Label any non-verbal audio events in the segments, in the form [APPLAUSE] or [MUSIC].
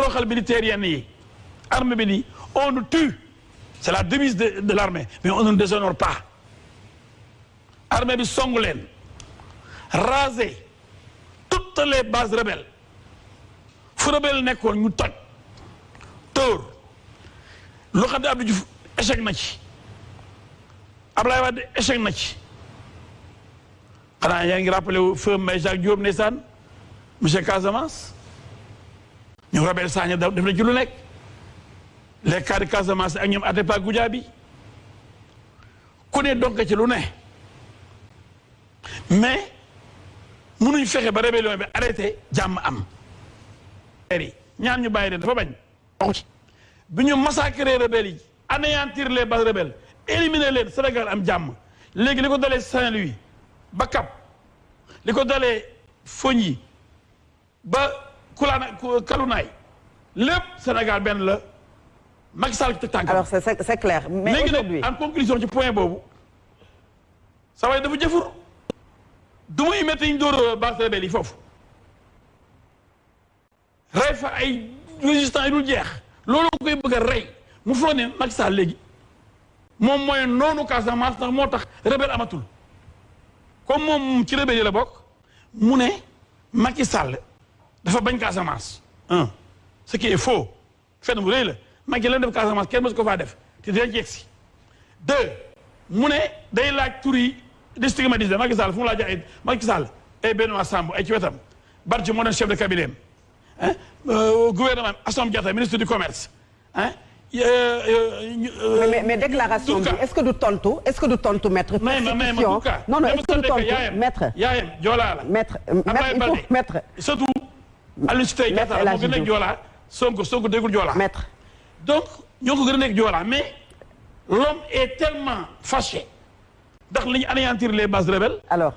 toroxal militaire yenn yi. Armée bi on nous tue. C'est la devise de de l'armée mais on ne déshonore pas. Armée bi songu leen. Raser toutes les bases rebelles. Fu rebelle nekkoon ñu toj. Tóor loo xam ne Abdou Diouf échec na ci. Ablaye Wade échec na ci. Xanaa yaa ngi rappelé wu feu Mbaye Jacques Diop ndeysaan. Monsieur Casamance ñu rebelle Sagna def na ci lu nekk. Les cas de Casamance ak ñoom Atepa Goudiaby ku ne donc ci lu ne. Mais mënuñ fexe ba rébellion bi arrêté jàmm am. ñaan ñu bàyyi leen dafa bañ. bi ñu massacrer rebelles yi anéantir les bases rebelles éliminer leen Sénégal am jàmm. Léegi li ko dalee Saint-Louis ba Cap li ko dalee Fogny ba Kulaana Kalunaay lépp Sénégal benn la. Macky Sall teg tànkam. alors c'est c'est clair. Mais léegi aujourd'hui nag en conclusion ci point boobu sa waay dafa jëfur. Du muy métti ñu dóor base rebelle yi foofu. Rey fa ay résistants yi dul jeex. Loolu koy bëgg a rey. Mu foog ne Macky Sall léegi moom mooy noonu Casamance ndax moo tax rebelle amatul. Comme moom ci rebelle yi la bokk mu ne Macky Sall dafa bañ Casamance. Un ce qui est faux. Fenn bu rëy la. Macky lan def Casamance kenn mësu ko faa def. Te dinañ ci yegsi. Deux mu ne day laaj tur yi di stigmatiser Macky Sall fu mu laaj ay Macky Sall ay Benoît Sambou ay ci wetam. Barthe moo doon chef de cabinet hein. Gouvernement Assome Diatta ministre du commerce. Hein. Mais mais mais déclaration bi est-ce que du tontu est-ce que du tontu maître? mais mais mais persécution. Duka non non est-ce que du tontu maître? yaayam joolaa la. Maître maître. Surtout Maître Diatta El moo Hadji gën a nekk Diouf. joolaa Sonko Sonko déggul joolaa maître. donc ñoo ko gën a nekk joolaa mais l'homme est tellement fâché ndax li ñu anéantir les bases rebelles alors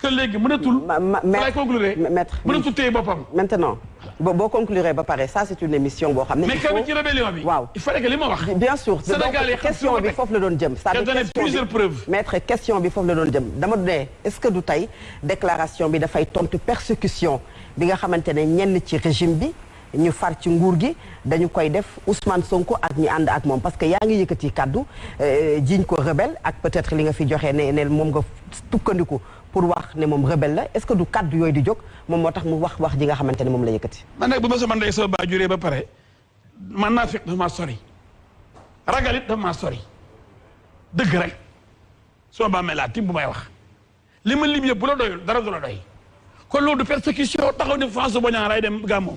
que léegi mënatul ma ma maître conclure maître mënatul téye boppam maintenant boo boo conclure ba pare ça c'est une émission boo xam ne. mais quand ci rébellion bi waaw. il fallait que li ma wax bien sûr donc question bi ma foofu la doon jëm. c'est-à-dire Qu'elle donnait question plusieurs preuves. maître question bi foofu la doon jëm dama ne est-ce que du tey déclaration bi dafay tontu persécution bi nga xamante ne ñenn ci régime bi ñu far ci nguur gi dañu koy def Ousmane Sonko ak ñi ànd ak moom. Parce que yaa ngi yëkkati kaddu euh, jiiñ ko rebelle ak peut-être li nga fi joxe ne ne moom nga tukkandiku pour wax ne moom rebelle la. Est-ce que du kaddu yooyu di jóg? Moom moo tax mu wax wax ji nga xamante ne moom la yëkkati. man nag bu ma sama ndey sama baa juree ba pare man naa fekk dafa sori. Ragal it dafa maa sori. Dëgg rek. Suma bàmmee laa tim bu may wax. Li ma lim yëpp bu la doyul dara du la doy. Kon loolu du persécution taxaw ni François Bodian ray dem gàmmoom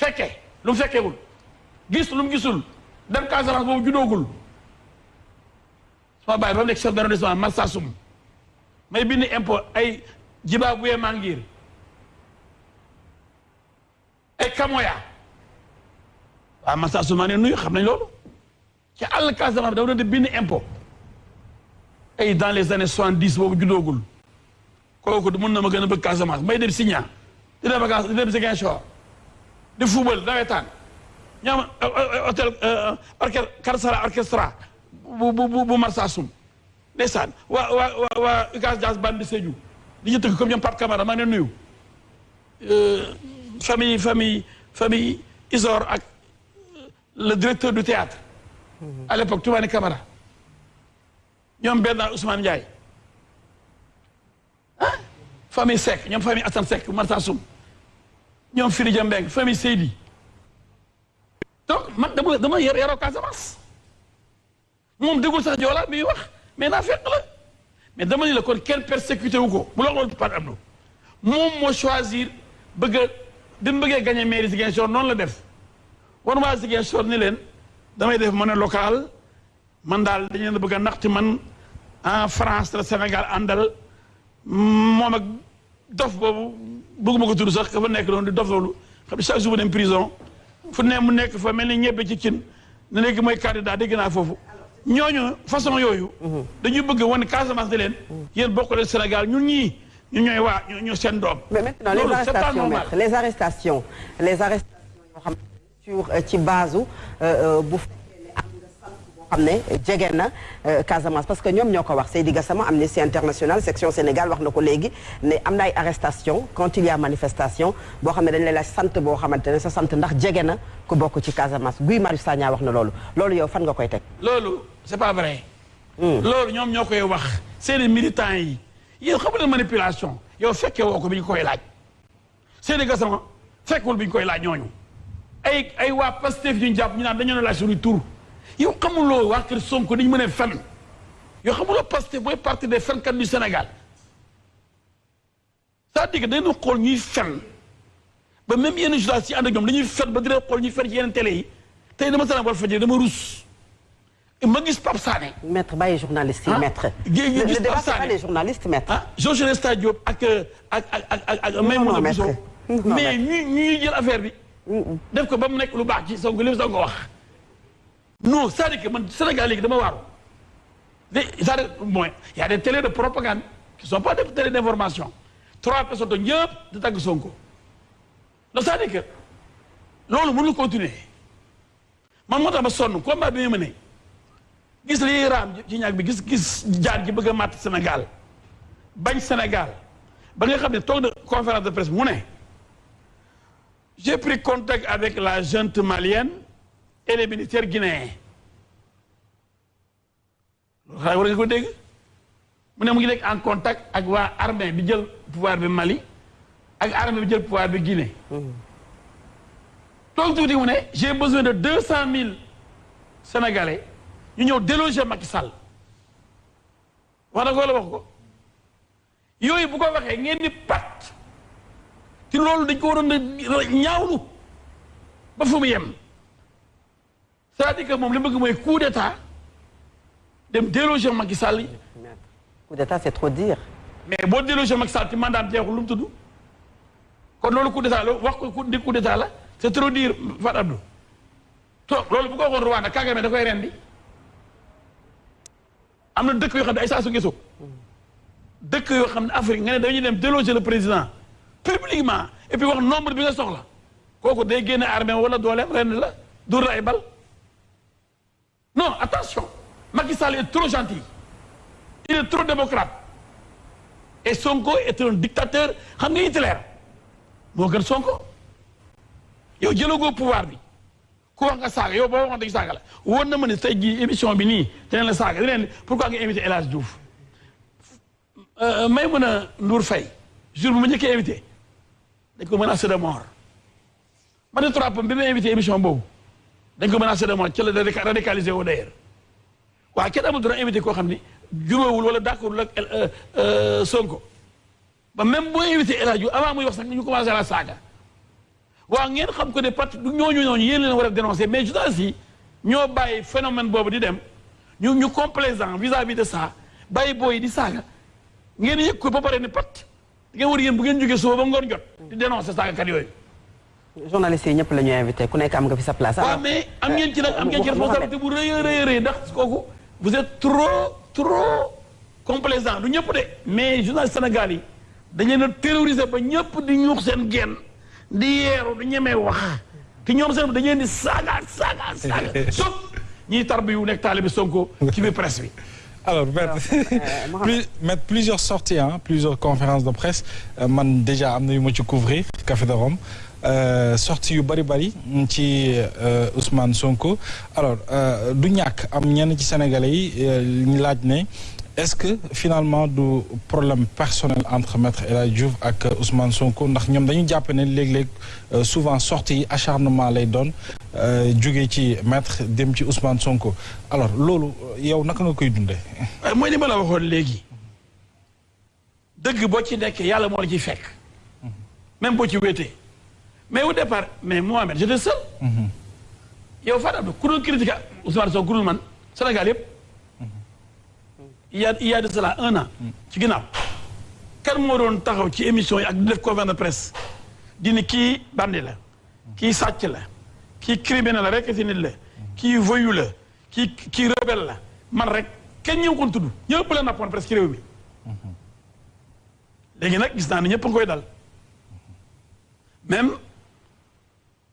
fekkee lu mu fekkeewul gis lu gisul dem Casamance boobu judoogul sama baay ba chef d'arrondissement may bind impôt ay Mangir ay Kamoya. Ne nuyu xam nañ ci di bind impôt. Ay dans les années soixante dix boobu juddoogul. Kooku mën na ma gën bëgg Casamance may dem Signa di dem vacances di di football nawetaan. Ñoom hôtel orchestre Karsara orchestra bu bu bu Marsassoum. Ndeysaan waa waa waa waa UCAS Jazz Band de Sédhiou. Di ñu tëgg comme ñoom Pape Camara maa ngi leen nuyu. Famille famille famille Isor ak le directeur du théâtre. À l'époque Toumani Camara. Ñoom Bernard Ousmane Ndiaye. Ah. Famille Seck ñoom famille Assane Seck Marsassoum. Ñoom Firi Jambeng famille Seydi. Donc man dama dama yar yaroo Casamance. Moom déggul sax Joola mi wax mais naa fekk la. Mais dama ni la kon kenn persécuté wu ko. Bu la loolu par Abdou moom moo choisir bëgg a bi mu bëggee gagné mairie Ziguinchor noonu la def. Wan waa Ziguinchor ni leen damay def monnaie locale. Man daal dañu leen bëgg a naxti man en France la Sénégal àndal. Moom ak dof boobu bëgguma ko tudd sax ka fa nekk doon di dof loolu. Xam ne chaque jour mu dem prison fu ne mu nekk fa mel ni ñebbe ci cin ne léegi mooy candidat dégg naa foofu. Ñooñu façon yooyu dañuy bëgg wane Casamance ne leen yéen bokk leen Sénégal ñun ñii ñu ñooy waa ñu ñu seen doom. Mais maintenant les arrestations maître les arrestations les arrestations yoo xam ne sur euh, ci base u, bu fekkee ne am nga sant boo xam ne jege na euh, Casamance parce que ñoom ñoo ko wax. Seydi Gassama Amnesty International section Sénégal wax na ko léegi ne am na ay arrestation quand il y a manifestation boo xam ne dañ lay laaj sant boo xamante ne sa sant ndax jege na ku bokk ci Casamance. Guy Marius Sagna wax na loolu. Loolu yow fan nga koy teg? Loolu c'est pas vrai. Loolu ñoom ñoo koy wax. Seeni militants yi yéen xam nga manipulation. Yow fekkee woo ko bi ñu koy laaj. Seydi Gassama fekkul bi ñu koy laaj ñooñu. Ay ay waa Pastef ñu jàpp ñu naan dañu ne laaj suñu tur yow xamuloo waa kër Sonko dañu mën a fen. Yow xamuloo Pastef mooy parti des fenkat du Sénégal. C'est-à-dire que dañu xool ñuy fen. Ba même yenn journalistes yi ànd ak ñoom dañuy fen ba dina xool ñuy fen ci yeneen télé yi. Tey dama Walfadjri dama rus. Ma gis Pape Sané. Maître bàyyi journaliste yi Ah. maître. gis Pape Sané. les journalistes maître. Ah Georges Nesta Diop ak ak ak ak. Bousso mais ñu ñuy jël affaire bi. Def ko ba mu nekk lu baax ci Sonko li Sonko wax non c'est-à-dire que man Sénégal léegi dama waaru de c'est-à-dire mooy y a des télés de propagande qui sont pas des télés d'information. Trois personnes toog ñëpp di tagg Sonko. Donc c'est-à-dire que loolu mënul continuer. Man moo tax ma sonn combat bi ma ne. Gis lii raam ci ñaag bi gis gis jaar ji bëgg a màtt Sénégal bañ Sénégal. Ba nga xam ne toog na conférence de presse ne j'ai pris contact avec la junte malienne et les militaires guinéens. Loolu xanaa war nga ko en contact ak waa armée bi pouvoir bi Mali ak armée bi jël pouvoir bi Guinée. Toog j'ai besoin de deux cent mille sénégalais ñu ñëw déloger Macky Sall. Wax na ko wala waroon a c'est-à-dire que moom li bëgg mooy coup d'état dem déloger Macky Sall coup d'état c'est trop dire. Mais boo déloger Macky Sall ci mandat jeexul lu mu tudd? Kon loolu coup d'état la wax ko di coup d'état la c'est trop dire Fat Abdou. To loolu bu ko waxoon Rwanda Kagame da koy rendi. Am na dëkk yoo xam ne ay saa su dëkk yoo xam ne Afrique nga ne dañuy dem déloger le président publiquement et puis wax nombre bi nga soxla. Kooku day génne armée wala dooleem ren la dur la ay bal. Non attention. Macky Sall est trop gentil. Il est trop démocrate. Et Sonko est un dictateur. Xam nga Hitler? Moo gën Sonko. Pouvoir bi. Ku wax nga saaga yow boo waxoon dañu saaga la. Woon na ma ne tey jii émission bi nii la pourquoi nga invité El Hadj Diouf? May mën a Ndour dañ ko menacé de mort ci la radica- radicalisé woo d'ailleurs. Waaw kenn amul droit invité koo xam ni juróowul wala d'accordul ak euh, Sonko. Ba même boo invité El Hadj avant muy wax sax ñu commencé la saaga. Waaw ngeen xam ko ne parti du ñooñu ñooñu yéen leen war a dénoncer mais journalistes ñoo bàyyi phénomène boobu di dem. Ñu ñu complaisant vis-à-vis de ça bàyyi booy di saaga. Ngeen yëg ko ba pare ni pat ngeen war yéen bu ngeen jógee suba ba ngoon jot di dénoncer saagakat yooyu. Journalistes yi ñëpp la ñu invité ku nekk am nga fi sa place. Waaw alors mais am ngeen ci nag am ngeen ci responsabilité bu rëy a rëy a rëy ndax kooku vous êtes trop trop complaisant du ñëpp de. Mais journaliste Sénégal yi dañ leen a terroriser ba ñëpp di ñuux seen genn di yeeru di ñemee wax. Te ñoom seen dañ leen di [LAUGHS] ñiy tarbi yu nekk taalibi Sonko ci biir presse bi. [LAUGHS] Alors, maître, [LAUGHS] plus, maître, plusieurs sorties, hein, plusieurs conférences de presse. Euh, man déjà am na yu ma ci couvrir Café de Rome euh, sorties yu bari bari ci euh, Ousmane Sonko. Alors euh, du ñàkk am ñenn ci Sénégalais yi ñu laaj ne est-ce que finalement du problème personnel entre maître El Hadj Diouf ak Ousmane Sonko? Ndax ñoom dañu jàpp ne léeg-léeg souvent sorties yi acharnement lay doon jóge ci maître dem ci Ousmane Sonko. Alors loolu yow naka nga koy dundee? mooy li ma la waxoon léegi. Dëgg boo ci nekkee yàlla moo la ciy fekk. Même boo ci wéetee mais au départ mais Mohamed j'étais seul. Yow Fada Abdou ku doon critiquer Ousmane Sonko ku dul man Sénégal yëpp. Il y a il y a de cela un an ci ginnaaw. Kan moo doon taxaw ci émission yi ak di def conférence de presse? Di ni kii bandi la kii sàcc la kii kii criminel la rek si nit la kii voyou la kii kii rebelle la man rek kenn ñëw kon tudd ñëpp la nappoon presque réew mi. Léegi nag gis naa ne ñëpp a ngi koy dal. Même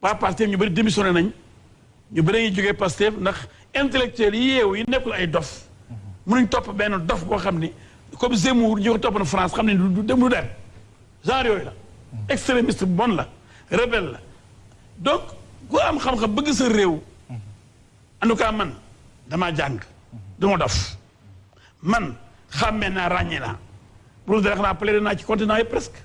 waa Pastef ñu bëri démissionné nañ ñu bëri ngi jógee Pastef ndax intellectuel yi yeewu yi nekkul ay dof. Mënuñ topp benn dof boo xam ni comme Zemmour ñu ko topp na France xam ne du dem du dem. Genre yooyu la. Extrémiste bu bon la rebelle la. Donc ku am xam-xam bëgg sa réew en man damaa jàng du dof. Man xàmmee naa ràññee naa. Pour dara xanaa plaidé naa ci continent yi presque.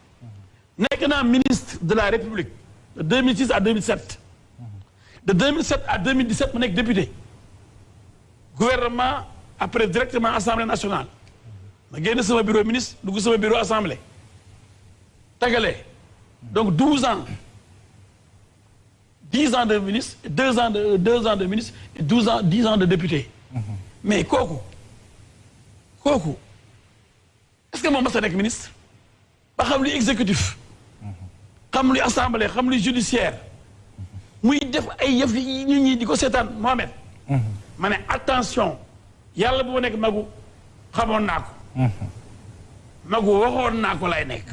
nekk ministre de la République de 2006 à 2007 de 2007 à 2017 ma nekk député. Gouvernement après directement assemblée nationale. Ma génn sama bureau ministre dugg sama bureau assemblée. Donc 12 ans. 10 ans de ministre 2 ans de 2 ans de ministre et 12 ans 10 ans de député. Mais kooku est-ce que moom mas nekk ministre? Ba xam exécutif xam luy assemblée xam luy judiciaire. Muy def ay yëf yi ñi Mohamed. Attention yàlla bu ma magu xamoon naa magu waxoon naa lay nekk.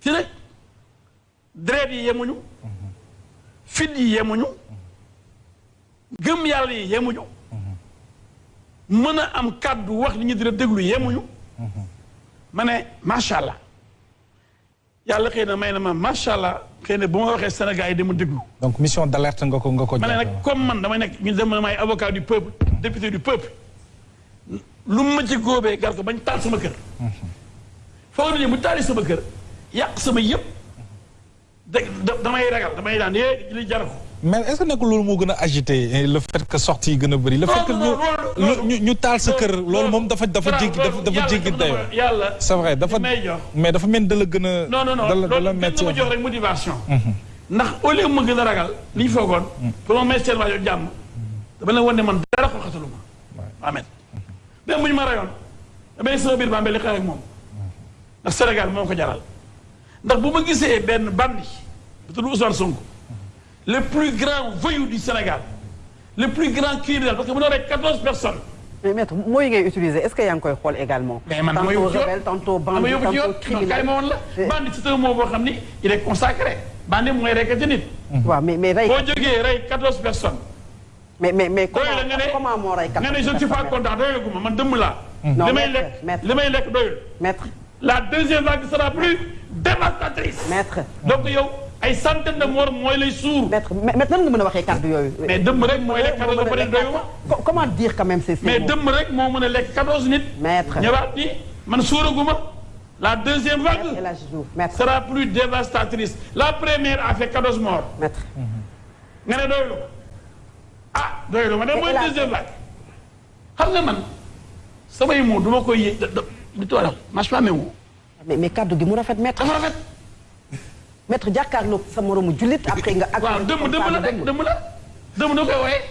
Ci nag deret yi yemuñu fit yi yemuñu gëm yàlla yi yemuñu mën am kàddu wax ne yàlla xëy na may na ma macha allah xëy na bu ma waxee Sénégal yi dama déglu. donc mission d'alerte nga ko nga ko. ma ne nag comme man damay nekk ñu dem may avocat du peuple député du peuple lu ma ci góobee gar ko bañ taal sama kër. foog nañu bu taali sama kër yàq sama yëpp da damay ragal damay daan yee li jar ko. Mais est-ce que nekkul loolu moo gën a agité le fait que sortie yi gën a bëri. le fait que ñu ñu taal sa kër loolu moom dafa dafa jéggi dafa jéggi dayoo. yàlla c'est vrai dafa mais dafa mel da la gën a. non non non loolu métti ma jox rek motivation. ndax au lieu ma gën a ragal. li ñu foogoon. pour ma may seen waa jàmm. dama leen wan ne man dara ko xataluma. amen même bu ñu ma rayoon damay sama biir bambel li xeex ak moom. ndax Sénégal moo ko jaral. ndax bu ma gisee benn bandi bu tudd Ousmane Sonko. Le plus grand voyou du Sénégal le plus grand criminel parce que mu doon rek quatorze personnes. mais maître mooy ngay utiliser est-ce que yaa ngi koy xool également? mais man tantôt yóbbu ci yoon rebelle tantôt bandit non criminel. ma woon la. bandi c'est un mot boo xam ni il est consacré. bandi mooy rekkati nit. waaw mais mais rey boo jógee rey quatorze personnes. mais mais mais comment moo rey nga ne je ne suis pas content doyul ma man dëmm laa. Non, li may maître, lekk maître. li may lekk doyul. maître la deuxième vague sera plus dévastatrice. maître donc yow ay centaines de morts mooy lay suur. maître maître nan nga mën a waxee kàddu yooyu? mais dëmm rek mooy lekk quatorze ba pare doyul ma. Co- comment dire quand même ces mais dëmm rek moo mën a lekk quatorze nit. Maître. ñëwaat ni man suuraguma la deuxième vague maître sera plus dévastatrice. La première a fait quatorze morts. maître. Nga ne doylu ah doylu ma. Ne mooy deuxième vague. Xam nga man samay mots du ma koy yé da da di toolam mais mais kàddu gi mu rafet maître. Dafa rafet maître jàkkaarloog sa moromu jullit après nga. ak waaw dëmm dëmm la dëmm la. Dëmm da koy wooyee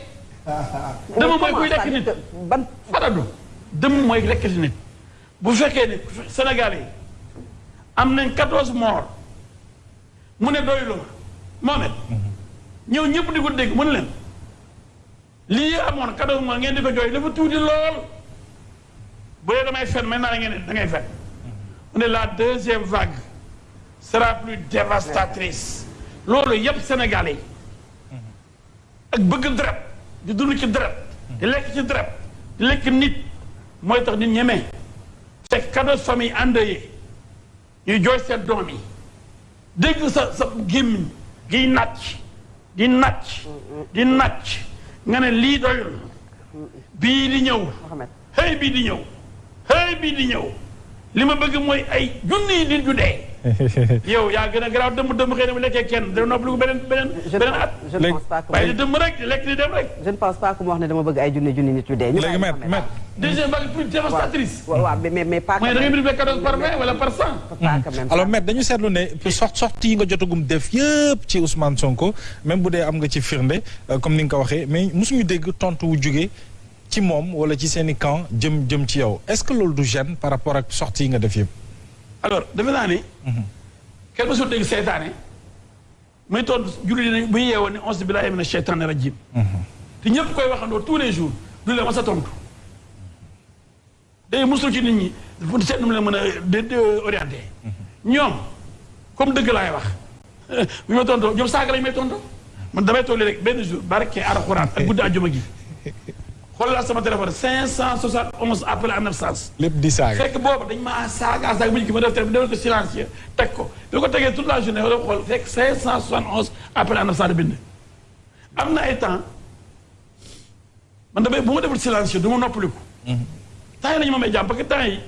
dëmm mooy kuy lekk nit. Ban faradu dëmm mooy lekk nit. Bu fekkee ne Sénégal yi am nañ quatorze morts mu ne ma Mohamed ñëw ñëpp di ko dégg mu ne leen lii amoon quatorze morts ngeen di ko jooy dafa tuuti lool. Bu dee damay fen maintenant ngeen ne da ngay fen. Mu ne la deuxième vague. Sera plus dévastatrice. Loolu yëpp Sénégalais yi ak bëgg deret di dund ci deret di lekk ci deret di lekk nit mooy tax nit ñeme. Fekk quatorze famille endeuillées ñuy jooy seen doom yi. Dégg sa sa gémmiñ giy nàcc di nàcc di nàcc. Nga ne lii doyul. Bii di ñëw. Xëy bii di ñëw. Xëy bii di ñëw. Li ma bëgg mooy ay junniy nit yu dee. [LAUGHS] yow yaa gën a garaaw dëmm dëmm xëy na bu lekkee kenn dana noppalu ko beneen beneen je ne beneen at je ne Léegi- pense pas que waaye dëmm rek lekk di dem rek je ne pense pas que mu wax ne dama bëgg ay junni junni nit yu dee. ñu léegi bàyyi maître Mohamed. maître deuxième vague plus dévastatrice waaw waaw mais mais mais pas. mooy da ngay multiplier 14 par 20 wala par 100 pas quand même. alors maître dañu seetlu ne yi nga jotagum def yëpp ci Ousmane Sonko même bu dee am nga ci firnde euh, comme ni nga ko waxee mais mosuñu dégg tontu wu jóge ci moom wala ci seen i camp jëm jëm ci yow est-ce que loolu du gêne par rapport ak sorti yi nga def yëpp. Alors defe naa ni kenn mësul dégg seytaane muy tontu julli dinañ bu ñu yeewoon ne onze billahi mina sheytaani rajim te ñëpp koy waxandoo tous les jours du leen ma sa tontu. day musul ci nit ñi pour seet nu mu mën a de orienté. Ñoom comme dëgg laay wax. [LAUGHS] bu ma tontoo ñoom saaga lañ may tontoo. man damay toog rek benn jour barke alxuraan ak guddi àjjuma gi. [LAUGHS] xoolal sama téléphone 571 appel en absence. Lépp di saaga. fekk boobu dañ maa saaga saaga bu ñu ko ma def te defal ko silencieux teg ko. Bi ko tegee toute la journée wala xool fekk 571 appel en absence bind. Am na ay temps man damay bu ma deful silencieux du ma noppaliku. Temps yi la ñu ma may jàmm parce que temps yi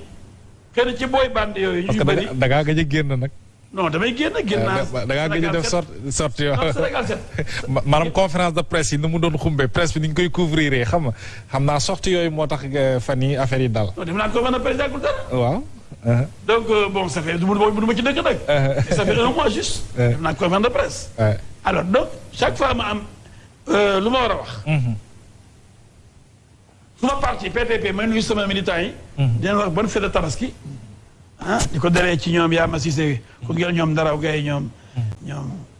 na ci booy bande yooyu parce ñu que bëri da ngaa gëj a génn nag. Non damay génn génn naa da ngaa gëj a def sorti sorti [LAUGHS] ma- maanaam conférence de presse yi ni mu doon xumbe presse bi ni ñu koy couvrir xam nga xam naa sorti yooyu moo tax euh, fan yi affaire yi dal. non def naa conférence de a président gul dara. Waaw. donc euh, bon ça fait du ma ci dëkk nag. Ça fait un mois juste. Ouais. naa conférence de presse. Alors donc chaque fois ma am euh, lu ma war a wax. Mhm, su ma parti PPP may nuyu sama militants yi. dinañ wax bonne fête de tabaski. Ah di ko dalee ci ñoom yaa ma Cissé ku ngeen ñoom daraw gay ñoom. ñoom